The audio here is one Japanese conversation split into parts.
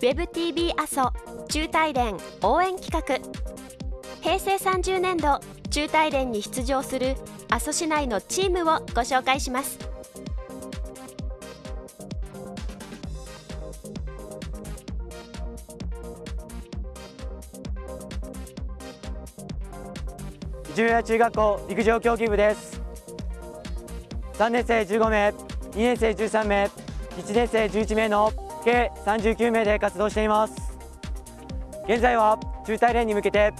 WebTV 阿蘇中大連応援企画。平成30年度中大連に出場する阿蘇市内のチームをご紹介します。十谷中学校陸上競技部です。3年生15名2年生13名1年生11名の計39名で活動しています。現在は中大連に向けて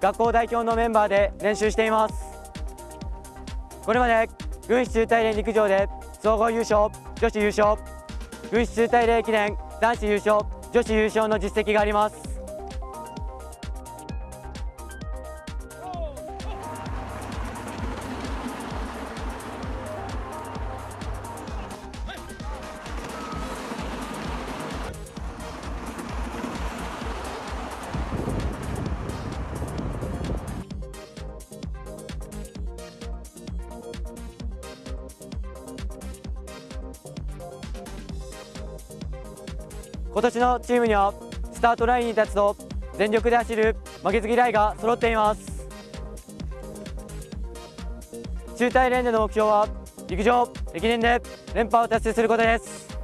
学校代表のメンバーで練習しています。これまで軍師中大連陸上で総合優勝女子優勝軍師中大連駅伝男子優勝女子優勝の実績があります。今年のチームにはスタートラインに立つと全力で走る負けず嫌いが揃っています。中大連での目標は陸上駅伝で連覇を達成することです。